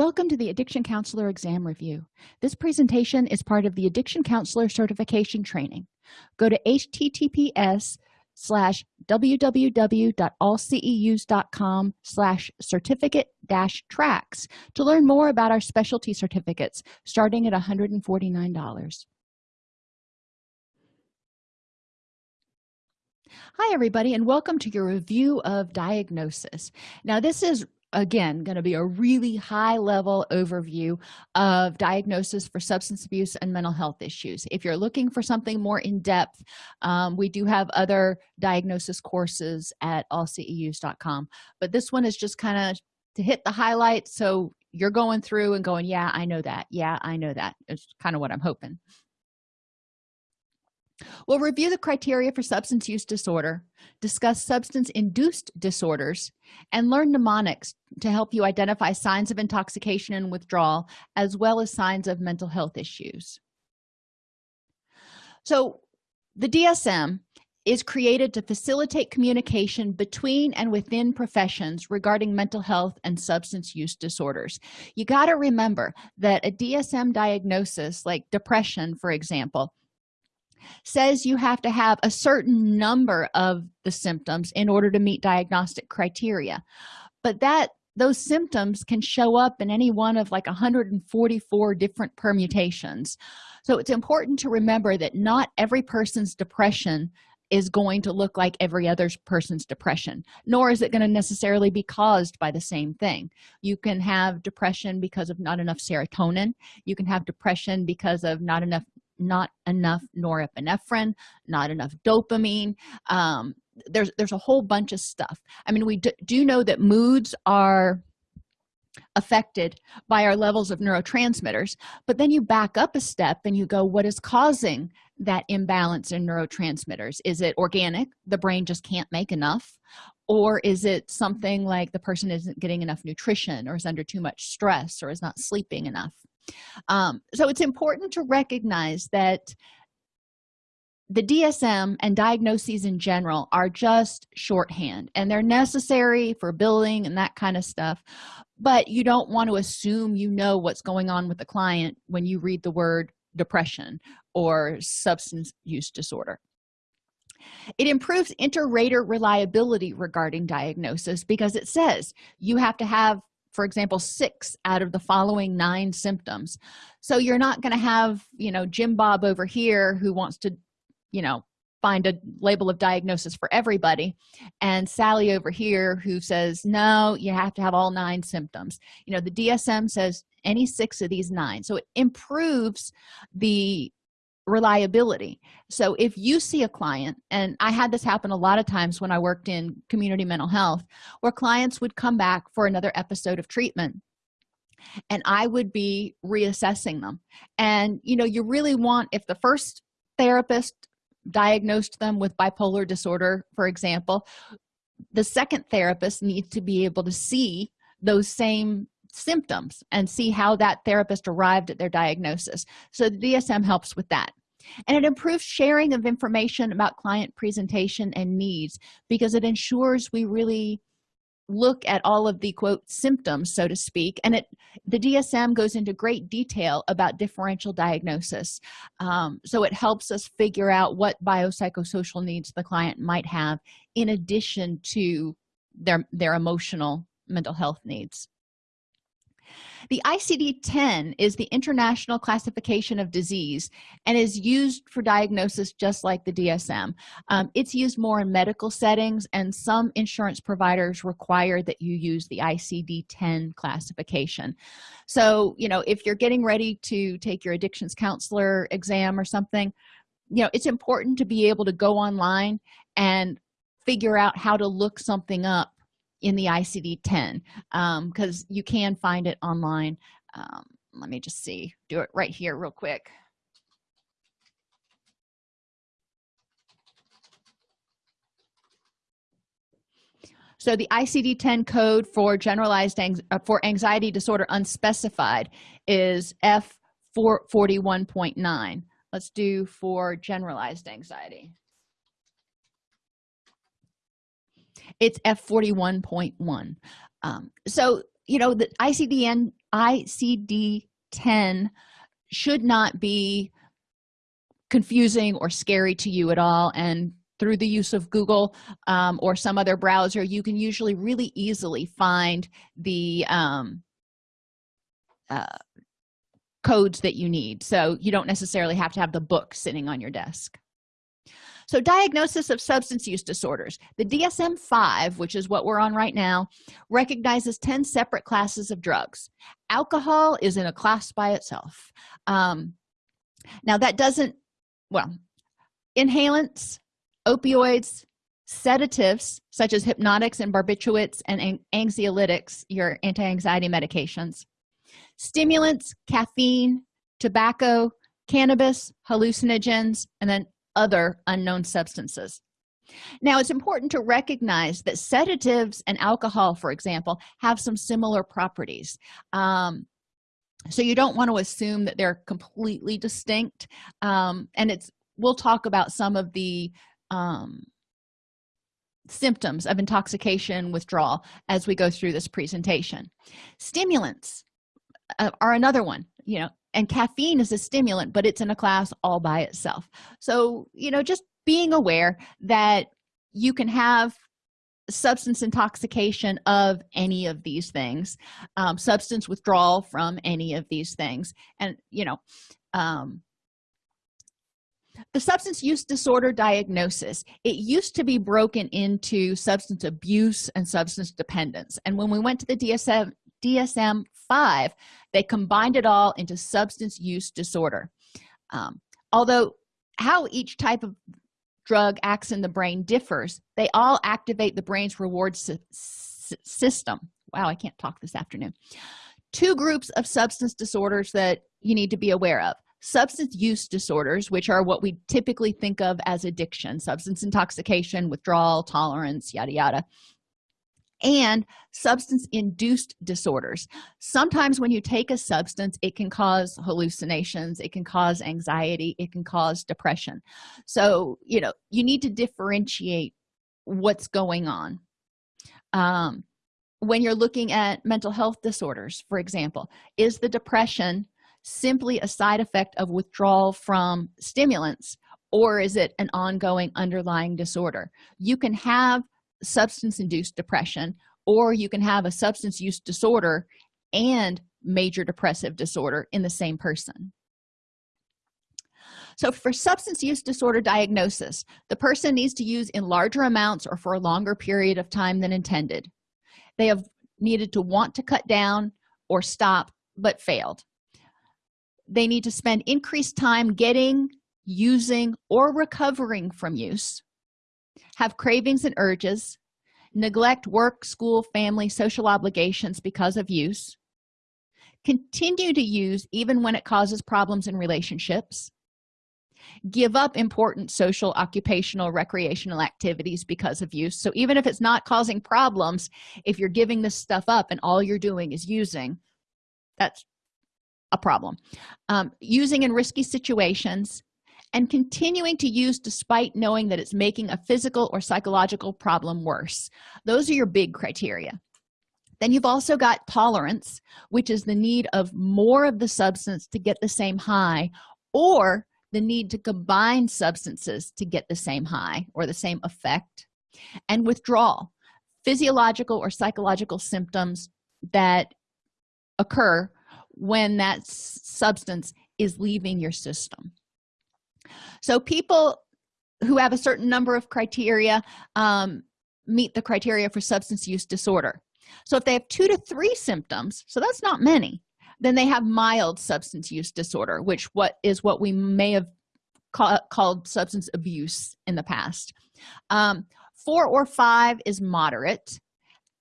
welcome to the addiction counselor exam review. This presentation is part of the addiction counselor certification training. Go to https slash www.allceus.com slash certificate dash tracks to learn more about our specialty certificates starting at $149 hi everybody and welcome to your review of diagnosis. Now this is again going to be a really high level overview of diagnosis for substance abuse and mental health issues. If you're looking for something more in depth um, we do have other diagnosis courses at allceus.com but this one is just kind of to hit the highlights so you're going through and going yeah i know that. Yeah i know that. It's kind of what i'm hoping we'll review the criteria for substance use disorder discuss substance-induced disorders and learn mnemonics to help you identify signs of intoxication and withdrawal as well as signs of mental health issues. So the dsm is created to facilitate communication between and within professions regarding mental health and substance use disorders. You got to remember that a dsm diagnosis like depression for example says you have to have a certain number of the symptoms in order to meet diagnostic criteria. But that those symptoms can show up in any one of like 144 different permutations. So it's important to remember that not every person's depression is going to look like every other person's depression nor is it going to necessarily be caused by the same thing. You can have depression because of not enough serotonin. You can have depression because of not enough not enough norepinephrine not enough dopamine um, there's there's a whole bunch of stuff. I mean we do, do know that moods are affected by our levels of neurotransmitters but then you back up a step and you go what is causing that imbalance in neurotransmitters? Is it organic? The brain just can't make enough? Or is it something like the person isn't getting enough nutrition or is under too much stress or is not sleeping enough um, so it's important to recognize that the dsm and diagnoses in general are just shorthand and they're necessary for billing and that kind of stuff but you don't want to assume you know what's going on with the client when you read the word depression or substance use disorder. It improves inter-rater reliability regarding diagnosis because it says you have to have for example six out of the following nine symptoms. So you're not going to have you know jim bob over here who wants to you know find a label of diagnosis for everybody and sally over here who says no you have to have all nine symptoms. You know the dsm says any six of these nine. So it improves the reliability. So if you see a client and i had this happen a lot of times when i worked in community mental health where clients would come back for another episode of treatment and i would be reassessing them. And you know you really want if the first therapist diagnosed them with bipolar disorder for example the second therapist needs to be able to see those same symptoms and see how that therapist arrived at their diagnosis. So the dsm helps with that. And it improves sharing of information about client presentation and needs because it ensures we really look at all of the quote symptoms so to speak. And it the dsm goes into great detail about differential diagnosis. Um, so it helps us figure out what biopsychosocial needs the client might have in addition to their their emotional mental health needs the icd-10 is the international classification of disease and is used for diagnosis just like the dsm um, it's used more in medical settings and some insurance providers require that you use the icd-10 classification. So you know if you're getting ready to take your addictions counselor exam or something you know it's important to be able to go online and figure out how to look something up in the icd-10 because um, you can find it online. Um, let me just see do it right here real quick. So the icd-10 code for generalized uh, for anxiety disorder unspecified is f 441.9 let's do for generalized anxiety it's f41.1 um, so you know the icd-10 icd-10 should not be confusing or scary to you at all. And through the use of google um, or some other browser you can usually really easily find the um, uh, codes that you need. So you don't necessarily have to have the book sitting on your desk so diagnosis of substance use disorders. The dsm-5 which is what we're on right now recognizes 10 separate classes of drugs. Alcohol is in a class by itself. Um, now that doesn't well inhalants opioids sedatives such as hypnotics and barbiturates and anxiolytics your anti-anxiety medications stimulants caffeine tobacco cannabis hallucinogens and then other unknown substances. Now it's important to recognize that sedatives and alcohol for example have some similar properties. Um, so you don't want to assume that they're completely distinct um, and it's we'll talk about some of the um, symptoms of intoxication withdrawal as we go through this presentation. Stimulants uh, are another one you know and caffeine is a stimulant but it's in a class all by itself. So you know just being aware that you can have substance intoxication of any of these things um, substance withdrawal from any of these things and you know um, the substance use disorder diagnosis it used to be broken into substance abuse and substance dependence. And when we went to the dsm dsm-5 they combined it all into substance use disorder. Um, although how each type of drug acts in the brain differs they all activate the brain's reward system. Wow i can't talk this afternoon. Two groups of substance disorders that you need to be aware of. Substance use disorders which are what we typically think of as addiction substance intoxication withdrawal tolerance yada yada and substance induced disorders. Sometimes when you take a substance it can cause hallucinations it can cause anxiety it can cause depression. So you know you need to differentiate what's going on. Um, when you're looking at mental health disorders for example is the depression simply a side effect of withdrawal from stimulants or is it an ongoing underlying disorder? You can have substance-induced depression or you can have a substance use disorder and major depressive disorder in the same person. So for substance use disorder diagnosis the person needs to use in larger amounts or for a longer period of time than intended. They have needed to want to cut down or stop but failed. They need to spend increased time getting using or recovering from use have cravings and urges neglect work school family social obligations because of use continue to use even when it causes problems in relationships give up important social occupational recreational activities because of use. So even if it's not causing problems if you're giving this stuff up and all you're doing is using that's a problem. Um, using in risky situations and continuing to use despite knowing that it's making a physical or psychological problem worse. Those are your big criteria. Then you've also got tolerance which is the need of more of the substance to get the same high or the need to combine substances to get the same high or the same effect. And withdrawal physiological or psychological symptoms that occur when that substance is leaving your system so people who have a certain number of criteria um, meet the criteria for substance use disorder. So if they have two to three symptoms so that's not many then they have mild substance use disorder which what is what we may have ca called substance abuse in the past. Um, four or five is moderate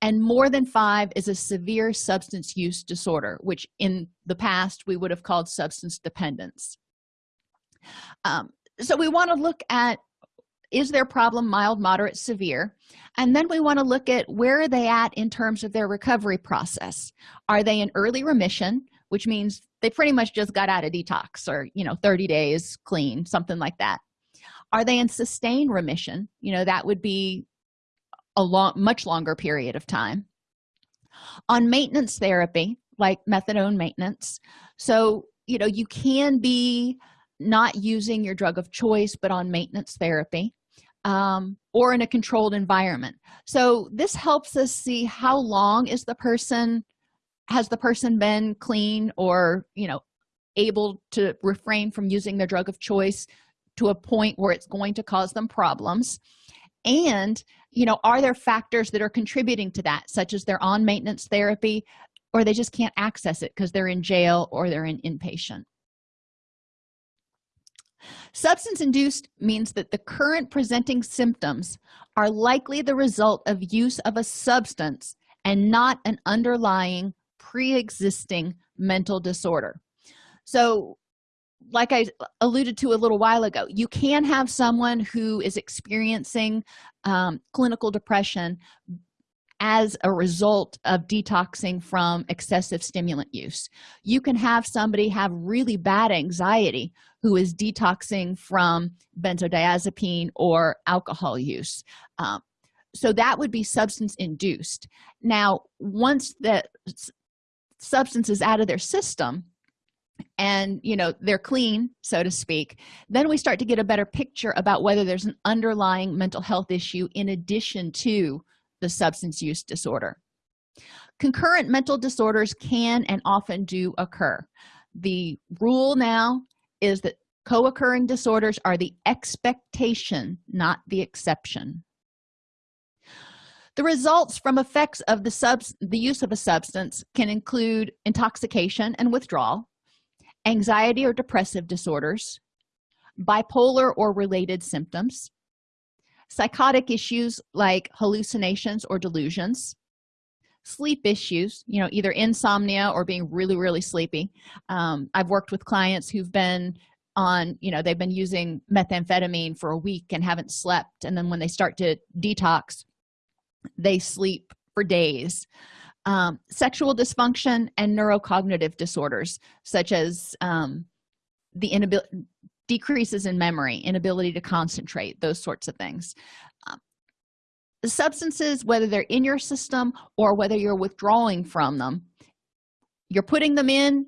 and more than five is a severe substance use disorder which in the past we would have called substance dependence um, so we want to look at is their problem mild moderate severe? And then we want to look at where are they at in terms of their recovery process? Are they in early remission which means they pretty much just got out of detox or you know 30 days clean something like that. Are they in sustained remission? You know that would be a long much longer period of time. On maintenance therapy like methadone maintenance so you know you can be not using your drug of choice but on maintenance therapy um, or in a controlled environment. So this helps us see how long is the person has the person been clean or you know able to refrain from using their drug of choice to a point where it's going to cause them problems? And you know are there factors that are contributing to that such as they're on maintenance therapy or they just can't access it because they're in jail or they're in inpatient substance induced means that the current presenting symptoms are likely the result of use of a substance and not an underlying pre-existing mental disorder. So like i alluded to a little while ago you can have someone who is experiencing um, clinical depression as a result of detoxing from excessive stimulant use. You can have somebody have really bad anxiety who is detoxing from benzodiazepine or alcohol use. Um, so that would be substance induced. Now once the substance is out of their system and you know they're clean so to speak then we start to get a better picture about whether there's an underlying mental health issue in addition to the substance use disorder. Concurrent mental disorders can and often do occur. The rule now is that co-occurring disorders are the expectation not the exception. The results from effects of the sub the use of a substance can include intoxication and withdrawal anxiety or depressive disorders bipolar or related symptoms psychotic issues like hallucinations or delusions sleep issues you know either insomnia or being really really sleepy. Um, i've worked with clients who've been on you know they've been using methamphetamine for a week and haven't slept and then when they start to detox they sleep for days. Um, sexual dysfunction and neurocognitive disorders such as um, the inability decreases in memory inability to concentrate those sorts of things substances whether they're in your system or whether you're withdrawing from them you're putting them in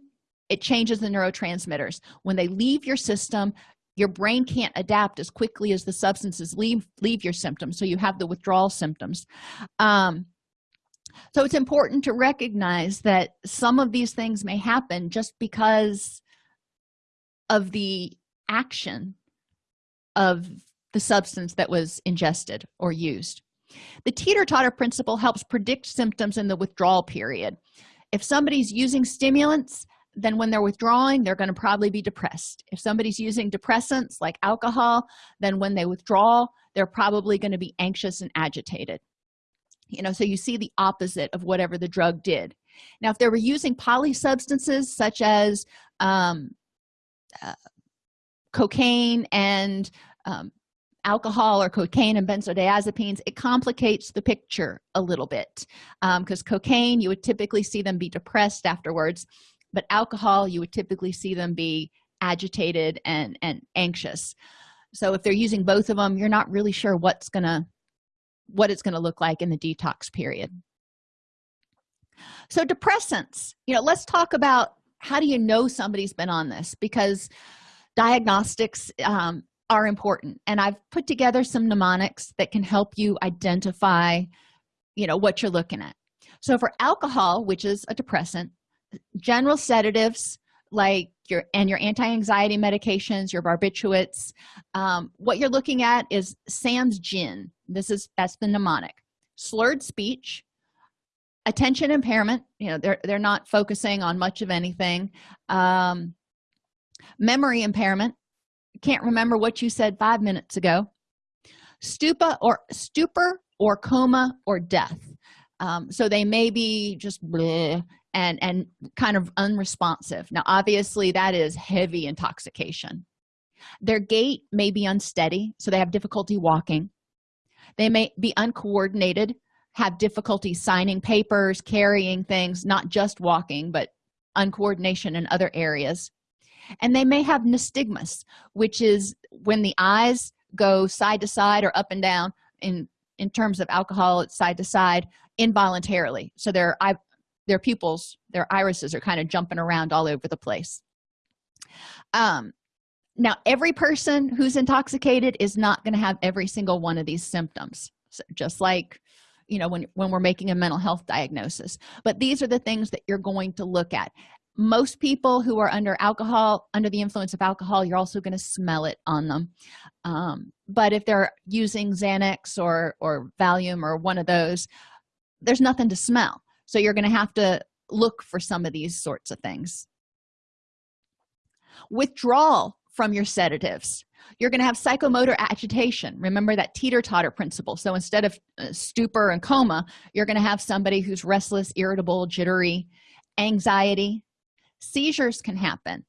it changes the neurotransmitters. When they leave your system your brain can't adapt as quickly as the substances leave leave your symptoms so you have the withdrawal symptoms. Um, so it's important to recognize that some of these things may happen just because of the action of the substance that was ingested or used the teeter-totter principle helps predict symptoms in the withdrawal period. If somebody's using stimulants then when they're withdrawing they're going to probably be depressed. If somebody's using depressants like alcohol then when they withdraw they're probably going to be anxious and agitated. You know so you see the opposite of whatever the drug did. Now if they were using poly substances such as um, uh, cocaine and um, alcohol or cocaine and benzodiazepines it complicates the picture a little bit because um, cocaine you would typically see them be depressed afterwards but alcohol you would typically see them be agitated and and anxious. So if they're using both of them you're not really sure what's gonna what it's to look like in the detox period. So depressants you know let's talk about how do you know somebody's been on this? Because diagnostics um, are important. And i've put together some mnemonics that can help you identify you know what you're looking at. So for alcohol which is a depressant general sedatives like your and your anti-anxiety medications your barbiturates um, what you're looking at is sam's gin. This is that's the mnemonic. Slurred speech attention impairment you know they're they're not focusing on much of anything. Um, memory impairment can't remember what you said five minutes ago. Stupa or stupor or coma or death. Um, so they may be just bleh, and and kind of unresponsive. Now obviously that is heavy intoxication. Their gait may be unsteady so they have difficulty walking. They may be uncoordinated have difficulty signing papers carrying things not just walking but uncoordination in other areas and they may have nystagmus which is when the eyes go side to side or up and down in in terms of alcohol it's side to side involuntarily. So their eye their pupils their irises are kind of jumping around all over the place. Um now every person who's intoxicated is not going to have every single one of these symptoms. So just like you know when when we're making a mental health diagnosis. But these are the things that you're going to look at most people who are under alcohol under the influence of alcohol you're also going to smell it on them. Um, but if they're using xanax or or valium or one of those there's nothing to smell. So you're going to have to look for some of these sorts of things. Withdrawal from your sedatives. You're going to have psychomotor agitation. Remember that teeter-totter principle. So instead of uh, stupor and coma you're going to have somebody who's restless irritable jittery anxiety seizures can happen.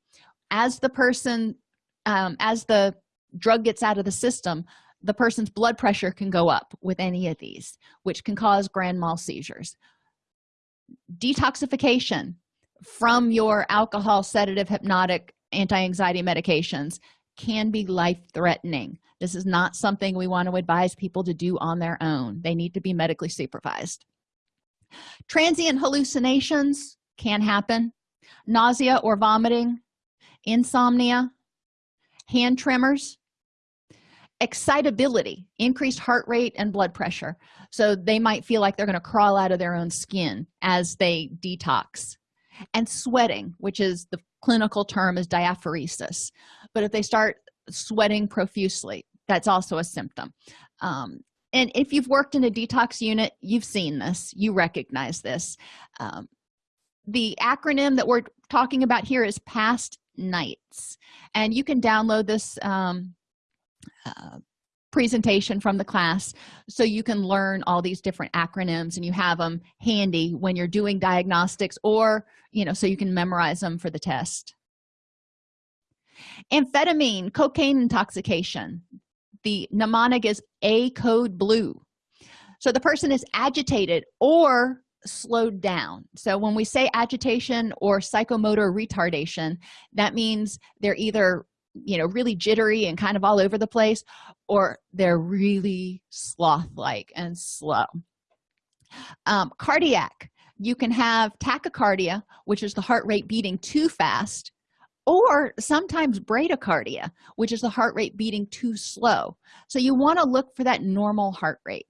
As the person um, as the drug gets out of the system the person's blood pressure can go up with any of these which can cause grand mal seizures. Detoxification from your alcohol sedative hypnotic anti-anxiety medications can be life-threatening. This is not something we want to advise people to do on their own. They need to be medically supervised. Transient hallucinations can happen nausea or vomiting insomnia hand tremors excitability increased heart rate and blood pressure. So they might feel like they're going to crawl out of their own skin as they detox. And sweating which is the clinical term is diaphoresis. But if they start sweating profusely that's also a symptom. Um, and if you've worked in a detox unit you've seen this you recognize this. Um, the acronym that we're talking about here is past nights. And you can download this um, uh, presentation from the class so you can learn all these different acronyms and you have them handy when you're doing diagnostics or you know so you can memorize them for the test. Amphetamine cocaine intoxication. The mnemonic is a code blue. So the person is agitated or slowed down. So when we say agitation or psychomotor retardation that means they're either you know really jittery and kind of all over the place or they're really sloth like and slow. Um, cardiac. You can have tachycardia which is the heart rate beating too fast or sometimes bradycardia which is the heart rate beating too slow. So you want to look for that normal heart rate.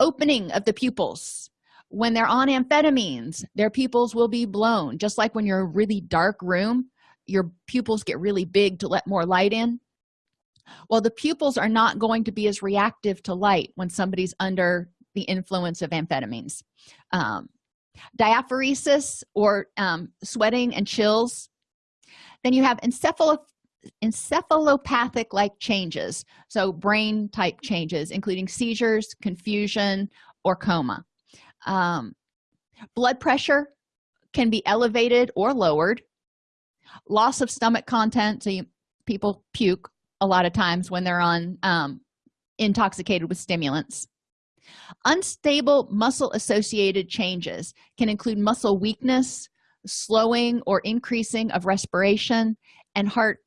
Opening of the pupils when they're on amphetamines their pupils will be blown. Just like when you're in a really dark room your pupils get really big to let more light in. Well the pupils are not going to be as reactive to light when somebody's under the influence of amphetamines. Um, diaphoresis or um, sweating and chills then you have encephalo encephalopathic like changes. So brain type changes including seizures confusion or coma um, blood pressure can be elevated or lowered. Loss of stomach content so you, people puke a lot of times when they're on um, intoxicated with stimulants. Unstable muscle associated changes can include muscle weakness slowing or increasing of respiration and heart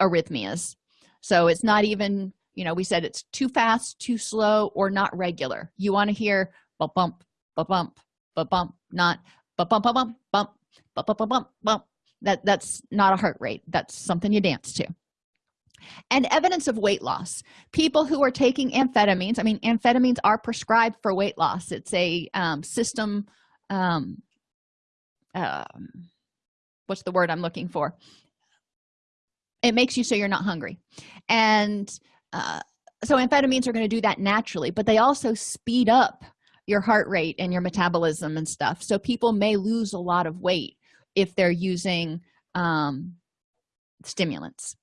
arrhythmias. So it's not even you know we said it's too fast too slow or not regular. You want to hear bump bump ba bump ba bump not ba bump ba bump bump ba bump. Ba bump bump that that's not a heart rate. That's something you dance to. And evidence of weight loss. People who are taking amphetamines i mean amphetamines are prescribed for weight loss. It's a um, system um, um what's the word i'm looking for? It makes you so you're not hungry. And uh, so amphetamines are going to do that naturally but they also speed up your heart rate and your metabolism and stuff. So people may lose a lot of weight if they're using um, stimulants.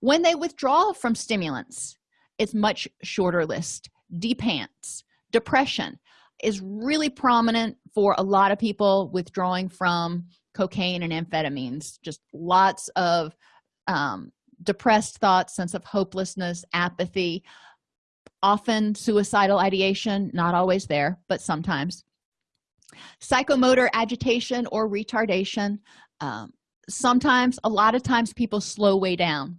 When they withdraw from stimulants it's much shorter list. Depants depression is really prominent for a lot of people withdrawing from cocaine and amphetamines. Just lots of um, depressed thoughts sense of hopelessness apathy often suicidal ideation not always there but sometimes. Psychomotor agitation or retardation um, sometimes a lot of times people slow way down.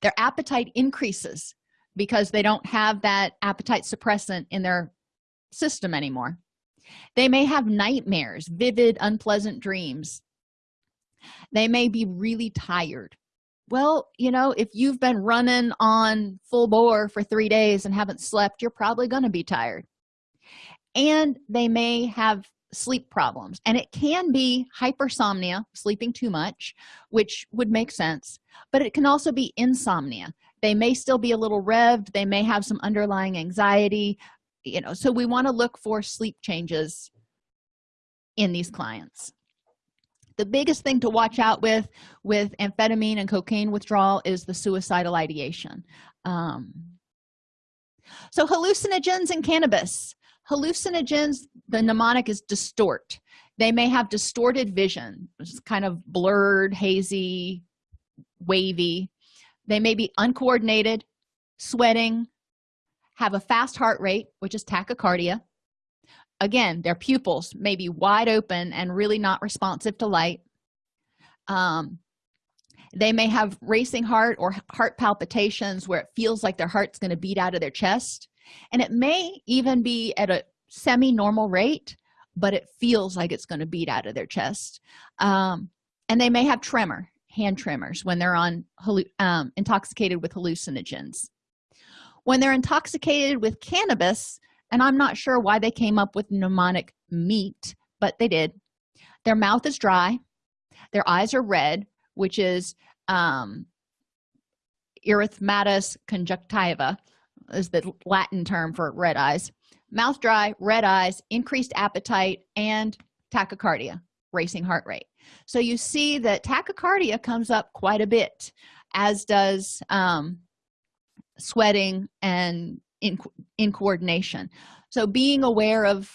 Their appetite increases because they don't have that appetite suppressant in their system anymore. They may have nightmares vivid unpleasant dreams. They may be really tired well you know if you've been running on full bore for three days and haven't slept you're probably going to be tired. And they may have sleep problems. And it can be hypersomnia sleeping too much which would make sense but it can also be insomnia. They may still be a little revved. They may have some underlying anxiety you know so we want to look for sleep changes in these clients the biggest thing to watch out with with amphetamine and cocaine withdrawal is the suicidal ideation. Um, so hallucinogens and cannabis. Hallucinogens the mnemonic is distort. They may have distorted vision. It's kind of blurred hazy wavy. They may be uncoordinated sweating have a fast heart rate which is tachycardia again their pupils may be wide open and really not responsive to light. Um, they may have racing heart or heart palpitations where it feels like their heart's going to beat out of their chest. And it may even be at a semi-normal rate but it feels like it's going to beat out of their chest. Um, and they may have tremor hand tremors when they're on um, intoxicated with hallucinogens. When they're intoxicated with cannabis and i'm not sure why they came up with mnemonic meat but they did. Their mouth is dry. Their eyes are red which is um erythematous conjunctiva is the latin term for red eyes. Mouth dry red eyes increased appetite and tachycardia racing heart rate. So you see that tachycardia comes up quite a bit as does um, sweating and in, in coordination. So being aware of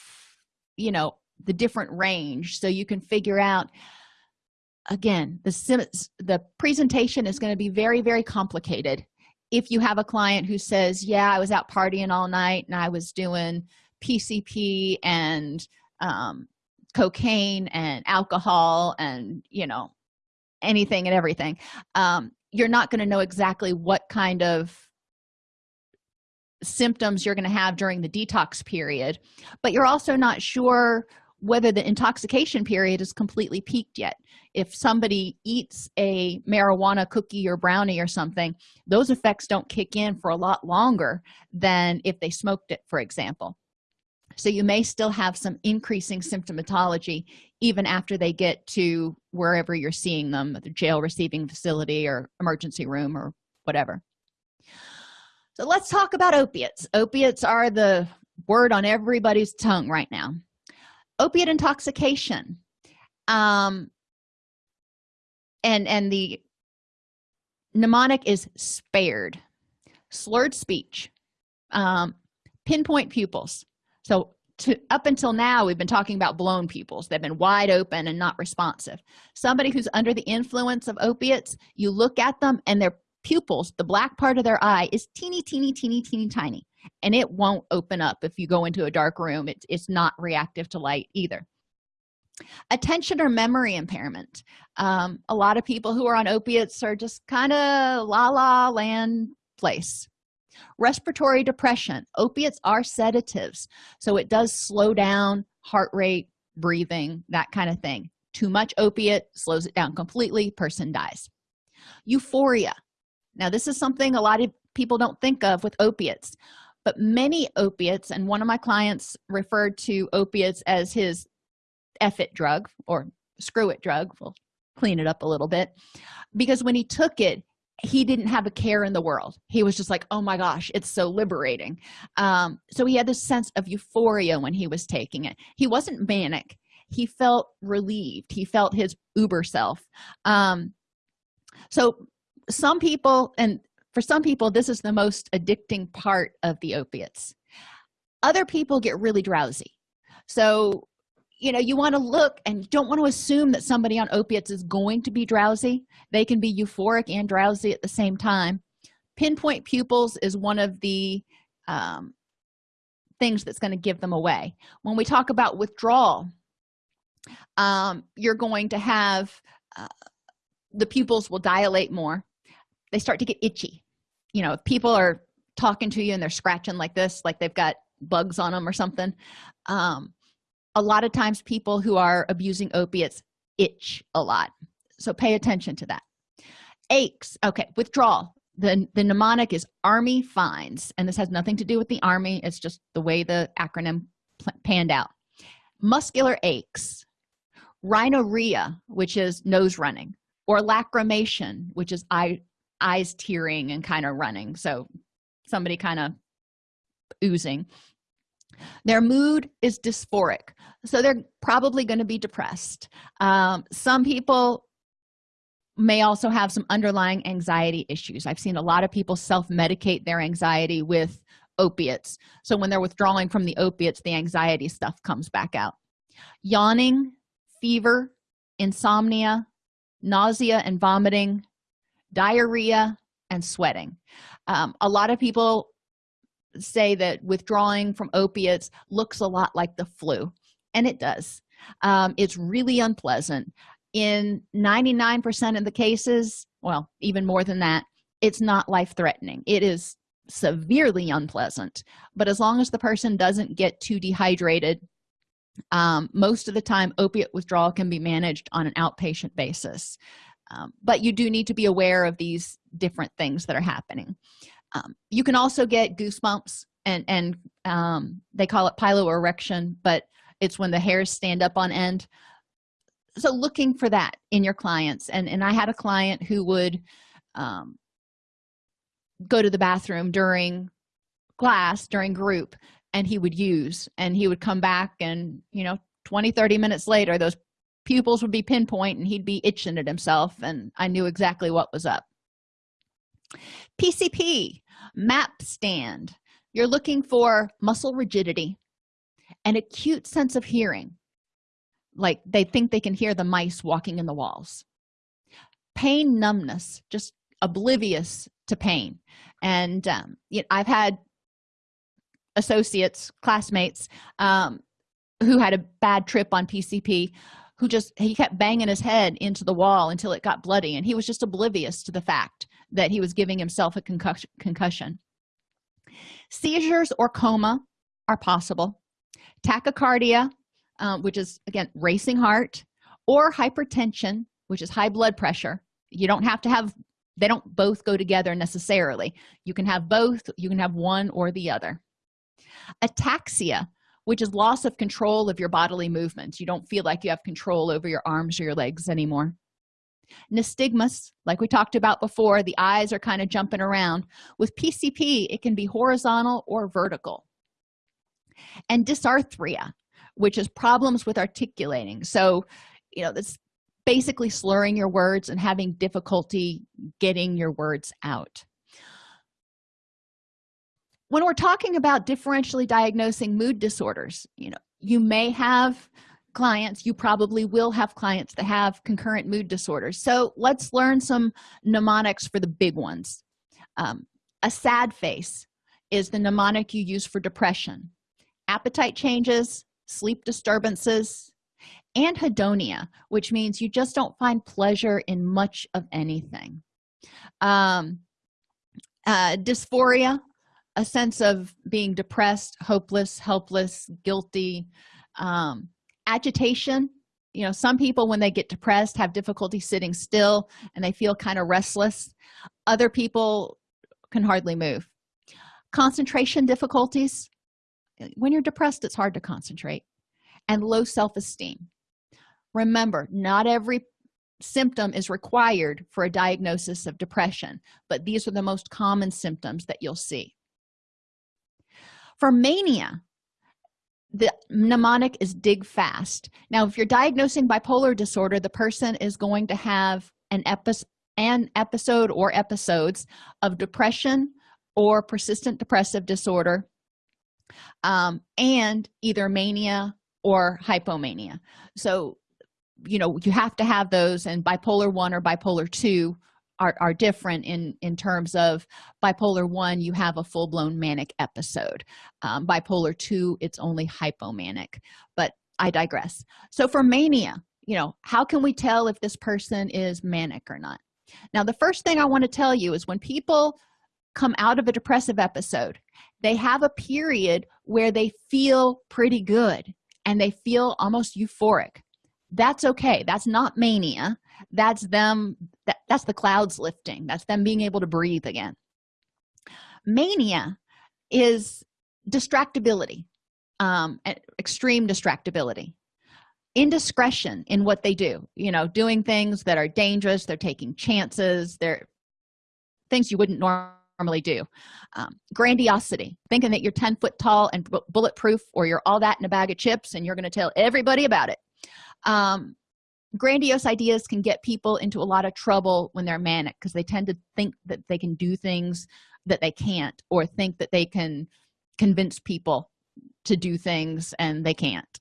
you know the different range so you can figure out again the the presentation is going to be very very complicated. If you have a client who says yeah i was out partying all night and i was doing pcp and um, cocaine and alcohol and you know anything and everything um, you're not going to know exactly what kind of symptoms you're going to have during the detox period but you're also not sure whether the intoxication period is completely peaked yet. If somebody eats a marijuana cookie or brownie or something those effects don't kick in for a lot longer than if they smoked it for example. So you may still have some increasing symptomatology even after they get to wherever you're seeing them the jail receiving facility or emergency room or whatever so let's talk about opiates. Opiates are the word on everybody's tongue right now. Opiate intoxication um and and the mnemonic is spared. Slurred speech um pinpoint pupils. So to, up until now we've been talking about blown pupils. They've been wide open and not responsive. Somebody who's under the influence of opiates you look at them and their pupils the black part of their eye is teeny teeny teeny teeny tiny and it won't open up if you go into a dark room. It's, it's not reactive to light either. Attention or memory impairment. Um, a lot of people who are on opiates are just kind of la la land place. Respiratory depression. Opiates are sedatives so it does slow down heart rate breathing that kind of thing. Too much opiate slows it down completely person dies. Euphoria now this is something a lot of people don't think of with opiates but many opiates and one of my clients referred to opiates as his F it drug or screw it drug we'll clean it up a little bit because when he took it he didn't have a care in the world. He was just like oh my gosh it's so liberating. Um, so he had this sense of euphoria when he was taking it. He wasn't manic. He felt relieved. He felt his uber self. Um, so some people and for some people this is the most addicting part of the opiates. Other people get really drowsy. So you know you want to look and you don't want to assume that somebody on opiates is going to be drowsy. They can be euphoric and drowsy at the same time. Pinpoint pupils is one of the um, things that's going to give them away. When we talk about withdrawal um, you're going to have uh, the pupils will dilate more they start to get itchy. You know if people are talking to you and they're scratching like this like they've got bugs on them or something um, a lot of times people who are abusing opiates itch a lot. So pay attention to that. Aches okay withdrawal. The the mnemonic is army finds and this has nothing to do with the army it's just the way the acronym panned out. Muscular aches rhinorrhea which is nose running or lacrimation which is eye eyes tearing and kind of running. So somebody kind of oozing. Their mood is dysphoric. So they're probably going to be depressed. Um, some people may also have some underlying anxiety issues. I've seen a lot of people self-medicate their anxiety with opiates. So when they're withdrawing from the opiates the anxiety stuff comes back out. Yawning fever insomnia nausea and vomiting diarrhea and sweating. Um, a lot of people say that withdrawing from opiates looks a lot like the flu and it does. Um, it's really unpleasant. In 99 percent of the cases well even more than that it's not life-threatening. It is severely unpleasant but as long as the person doesn't get too dehydrated um, most of the time opiate withdrawal can be managed on an outpatient basis um, but you do need to be aware of these different things that are happening. Um, you can also get goosebumps and and um, they call it piloerection but it's when the hairs stand up on end. So looking for that in your clients and and i had a client who would um, go to the bathroom during class during group and he would use and he would come back and you know 20 30 minutes later those pupils would be pinpoint and he'd be itching at himself and i knew exactly what was up. Pcp map stand. You're looking for muscle rigidity an acute sense of hearing. Like they think they can hear the mice walking in the walls. Pain numbness just oblivious to pain. And um, you know, i've had associates classmates um, who had a bad trip on pcp who just he kept banging his head into the wall until it got bloody and he was just oblivious to the fact that he was giving himself a concussion concussion. Seizures or coma are possible. Tachycardia um, which is again racing heart or hypertension which is high blood pressure. You don't have to have they don't both go together necessarily. You can have both you can have one or the other. Ataxia which is loss of control of your bodily movements. You don't feel like you have control over your arms or your legs anymore. Nystagmus like we talked about before the eyes are kind of jumping around. With pcp it can be horizontal or vertical. And dysarthria which is problems with articulating. So you know that's basically slurring your words and having difficulty getting your words out when we're talking about differentially diagnosing mood disorders you know you may have clients you probably will have clients that have concurrent mood disorders. So let's learn some mnemonics for the big ones. Um, a sad face is the mnemonic you use for depression. Appetite changes sleep disturbances anhedonia which means you just don't find pleasure in much of anything. Um, uh, dysphoria a sense of being depressed hopeless helpless guilty um, agitation. You know some people when they get depressed have difficulty sitting still and they feel kind of restless. Other people can hardly move. Concentration difficulties. When you're depressed it's hard to concentrate. And low self-esteem. Remember not every symptom is required for a diagnosis of depression but these are the most common symptoms that you'll see for mania the mnemonic is dig fast. Now if you're diagnosing bipolar disorder the person is going to have an episode an episode or episodes of depression or persistent depressive disorder um, and either mania or hypomania. So you know you have to have those and bipolar 1 or bipolar 2 are, are different in in terms of bipolar 1 you have a full-blown manic episode. Um, bipolar 2 it's only hypomanic. But i digress. So for mania you know how can we tell if this person is manic or not? Now the first thing i want to tell you is when people come out of a depressive episode they have a period where they feel pretty good and they feel almost euphoric. That's okay. That's not mania. That's them that, that's the clouds lifting that's them being able to breathe again. Mania is distractibility um extreme distractibility. Indiscretion in what they do you know doing things that are dangerous they're taking chances they're things you wouldn't normally do. Um, grandiosity thinking that you're 10 foot tall and bulletproof or you're all that in a bag of chips and you're going to tell everybody about it. Um, grandiose ideas can get people into a lot of trouble when they're manic because they tend to think that they can do things that they can't or think that they can convince people to do things and they can't.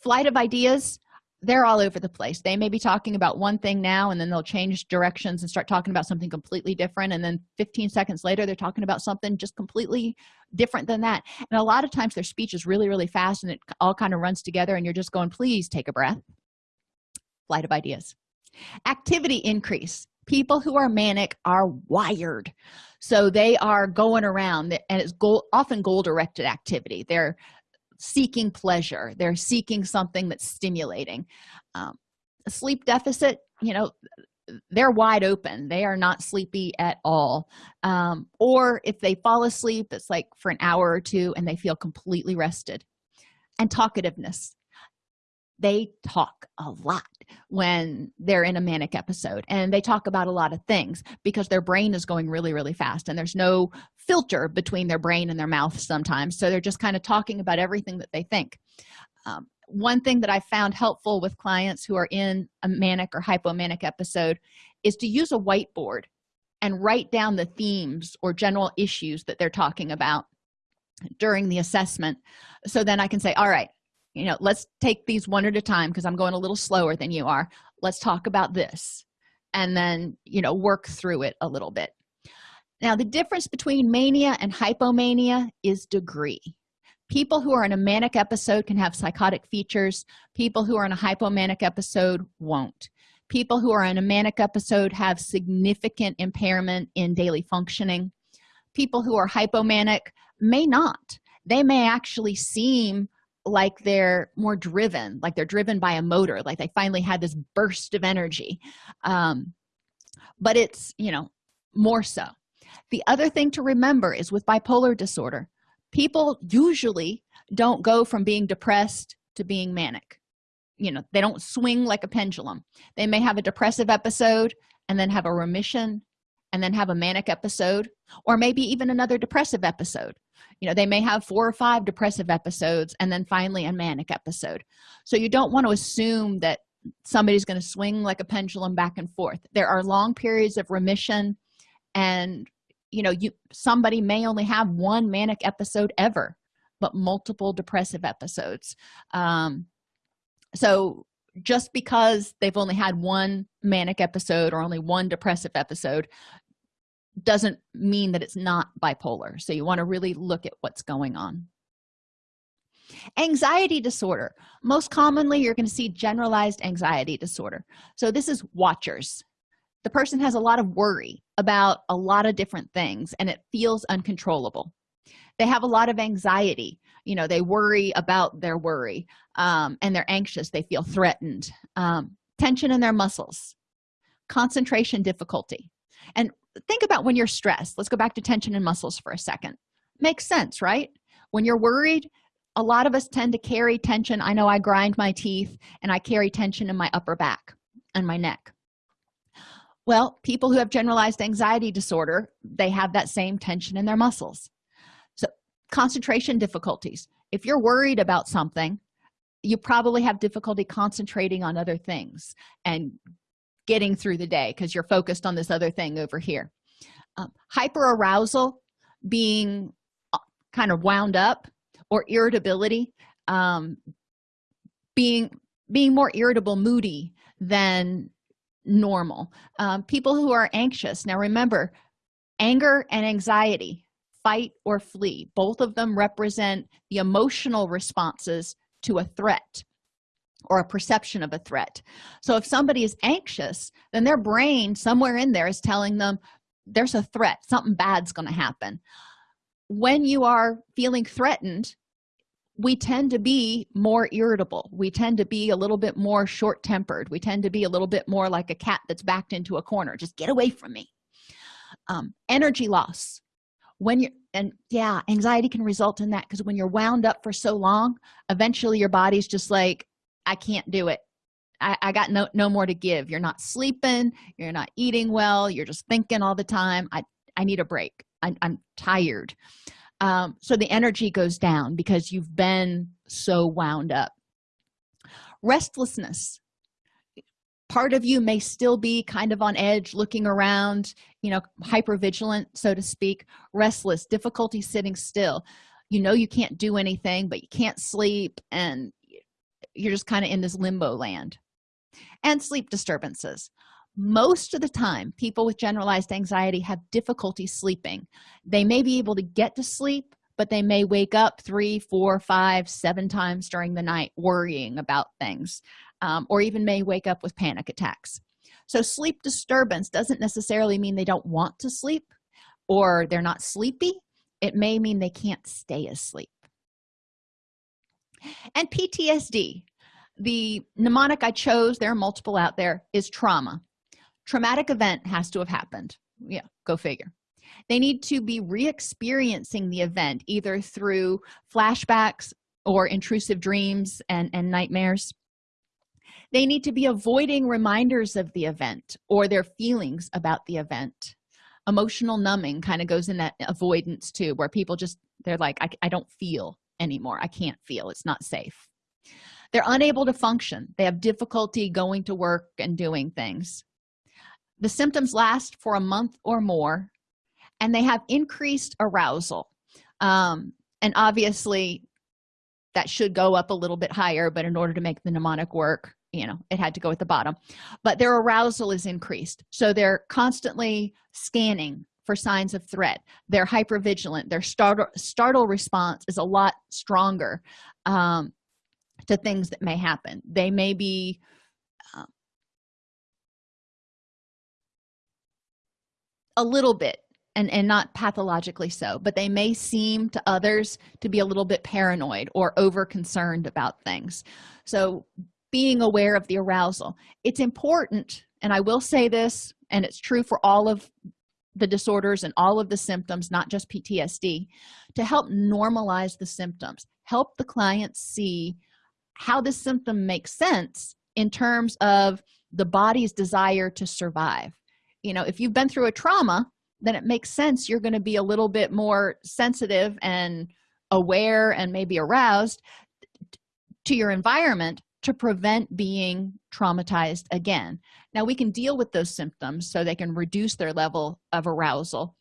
Flight of ideas they're all over the place. They may be talking about one thing now and then they'll change directions and start talking about something completely different and then 15 seconds later they're talking about something just completely different than that. And a lot of times their speech is really really fast and it all kind of runs together and you're just going please take a breath flight of ideas. Activity increase. People who are manic are wired. So they are going around and it's goal often goal directed activity. They're seeking pleasure. They're seeking something that's stimulating. Um, sleep deficit you know they're wide open. They are not sleepy at all. Um, or if they fall asleep it's like for an hour or two and they feel completely rested. And talkativeness they talk a lot when they're in a manic episode and they talk about a lot of things because their brain is going really really fast and there's no filter between their brain and their mouth sometimes so they're just kind of talking about everything that they think. Um, one thing that i found helpful with clients who are in a manic or hypomanic episode is to use a whiteboard and write down the themes or general issues that they're talking about during the assessment so then i can say all right you know let's take these one at a time because i'm going a little slower than you are. Let's talk about this and then you know work through it a little bit. Now the difference between mania and hypomania is degree. People who are in a manic episode can have psychotic features. People who are in a hypomanic episode won't. People who are in a manic episode have significant impairment in daily functioning. People who are hypomanic may not. They may actually seem like they're more driven like they're driven by a motor like they finally had this burst of energy. Um, but it's you know more so. The other thing to remember is with bipolar disorder people usually don't go from being depressed to being manic. You know they don't swing like a pendulum. They may have a depressive episode and then have a remission and then have a manic episode or maybe even another depressive episode you know they may have four or five depressive episodes and then finally a manic episode. So you don't want to assume that somebody's going to swing like a pendulum back and forth. There are long periods of remission and you know you somebody may only have one manic episode ever but multiple depressive episodes. Um so just because they've only had one manic episode or only one depressive episode doesn't mean that it's not bipolar. So you want to really look at what's going on. Anxiety disorder. Most commonly you're going to see generalized anxiety disorder. So this is watchers. The person has a lot of worry about a lot of different things and it feels uncontrollable. They have a lot of anxiety. You know they worry about their worry um, and they're anxious. They feel threatened. Um, tension in their muscles. Concentration difficulty and think about when you're stressed. Let's go back to tension and muscles for a second. Makes sense right? When you're worried a lot of us tend to carry tension. I know i grind my teeth and i carry tension in my upper back and my neck. Well people who have generalized anxiety disorder they have that same tension in their muscles. So concentration difficulties. If you're worried about something you probably have difficulty concentrating on other things and getting through the day because you're focused on this other thing over here. Um, hyperarousal being uh, kind of wound up or irritability um, being being more irritable moody than normal. Um, people who are anxious. Now remember anger and anxiety fight or flee both of them represent the emotional responses to a threat or a perception of a threat. So if somebody is anxious then their brain somewhere in there is telling them there's a threat something bad's going to happen. When you are feeling threatened we tend to be more irritable. We tend to be a little bit more short-tempered. We tend to be a little bit more like a cat that's backed into a corner. Just get away from me. Um, energy loss. When you're and yeah anxiety can result in that because when you're wound up for so long eventually your body's just like i can't do it. I, I got no no more to give. You're not sleeping. You're not eating well. You're just thinking all the time. I i need a break. I, i'm tired. Um, so the energy goes down because you've been so wound up. Restlessness. Part of you may still be kind of on edge looking around you know hyper vigilant so to speak. Restless. Difficulty sitting still. You know you can't do anything but you can't sleep and you're just kind of in this limbo land and sleep disturbances. Most of the time people with generalized anxiety have difficulty sleeping. They may be able to get to sleep but they may wake up three four five seven times during the night worrying about things um, or even may wake up with panic attacks. So sleep disturbance doesn't necessarily mean they don't want to sleep or they're not sleepy. It may mean they can't stay asleep and ptsd the mnemonic i chose there are multiple out there is trauma. Traumatic event has to have happened. Yeah go figure. They need to be re-experiencing the event either through flashbacks or intrusive dreams and, and nightmares. They need to be avoiding reminders of the event or their feelings about the event. Emotional numbing kind of goes in that avoidance too where people just they're like I, I don't feel anymore. I can't feel. It's not safe. They're unable to function. They have difficulty going to work and doing things. The symptoms last for a month or more and they have increased arousal. Um, and obviously that should go up a little bit higher but in order to make the mnemonic work you know it had to go at the bottom. But their arousal is increased. So they're constantly scanning for signs of threat. They're hyper vigilant their startle startle response is a lot stronger um, to things that may happen. They may be a little bit and and not pathologically so but they may seem to others to be a little bit paranoid or over concerned about things. So being aware of the arousal. It's important and i will say this and it's true for all of the disorders and all of the symptoms not just ptsd to help normalize the symptoms help the client see how this symptom makes sense in terms of the body's desire to survive. You know if you've been through a trauma then it makes sense you're going to be a little bit more sensitive and aware and maybe aroused to your environment to prevent being traumatized again. Now we can deal with those symptoms so they can reduce their level of arousal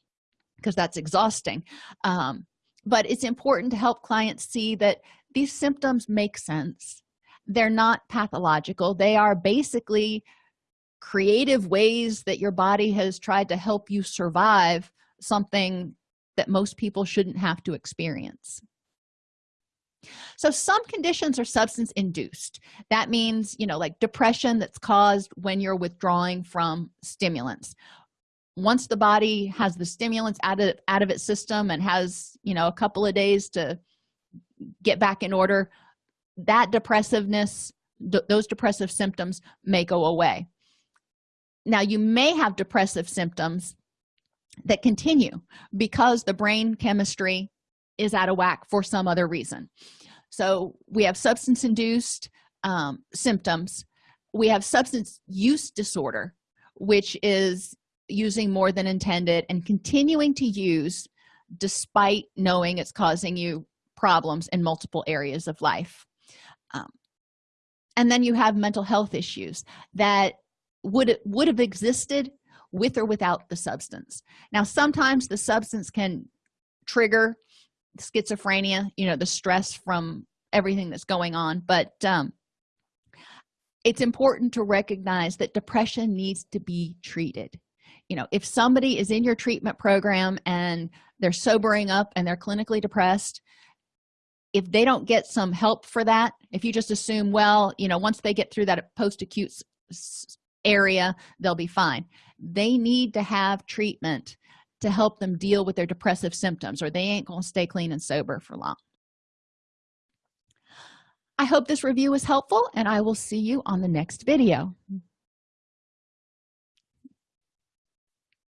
because that's exhausting. Um, but it's important to help clients see that these symptoms make sense. They're not pathological. They are basically creative ways that your body has tried to help you survive something that most people shouldn't have to experience so some conditions are substance induced. That means you know like depression that's caused when you're withdrawing from stimulants. Once the body has the stimulants out of out of its system and has you know a couple of days to get back in order that depressiveness those depressive symptoms may go away. Now you may have depressive symptoms that continue because the brain chemistry is out of whack for some other reason. So we have substance induced um, symptoms. We have substance use disorder which is using more than intended and continuing to use despite knowing it's causing you problems in multiple areas of life. Um, and then you have mental health issues that would would have existed with or without the substance. Now sometimes the substance can trigger schizophrenia you know the stress from everything that's going on. But um, it's important to recognize that depression needs to be treated. You know if somebody is in your treatment program and they're sobering up and they're clinically depressed if they don't get some help for that if you just assume well you know once they get through that post-acute area they'll be fine. They need to have treatment to help them deal with their depressive symptoms or they ain't going to stay clean and sober for long. I hope this review was helpful and i will see you on the next video.